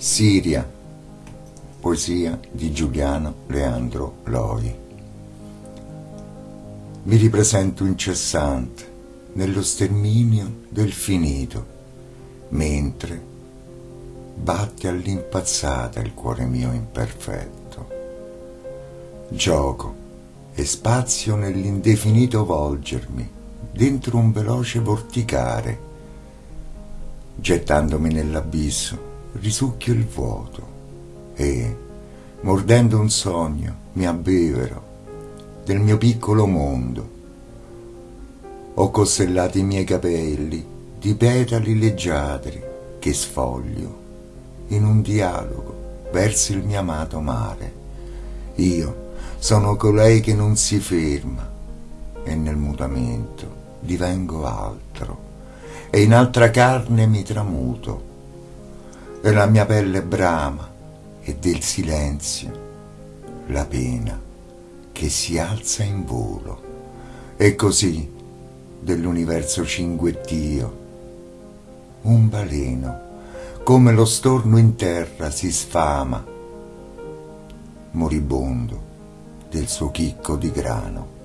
Siria, poesia di Giuliano Leandro Loi. Mi ripresento incessante nello sterminio del finito, mentre batte all'impazzata il cuore mio imperfetto. Gioco e spazio nell'indefinito volgermi dentro un veloce vorticare. Gettandomi nell'abisso, risucchio il vuoto e, mordendo un sogno, mi abbevero del mio piccolo mondo. Ho costellato i miei capelli di petali leggiadri che sfoglio in un dialogo verso il mio amato mare. Io sono colei che non si ferma e nel mutamento divengo altro e in altra carne mi tramuto e la mia pelle brama e del silenzio la pena che si alza in volo. E così dell'universo cinguettio un baleno come lo storno in terra si sfama moribondo del suo chicco di grano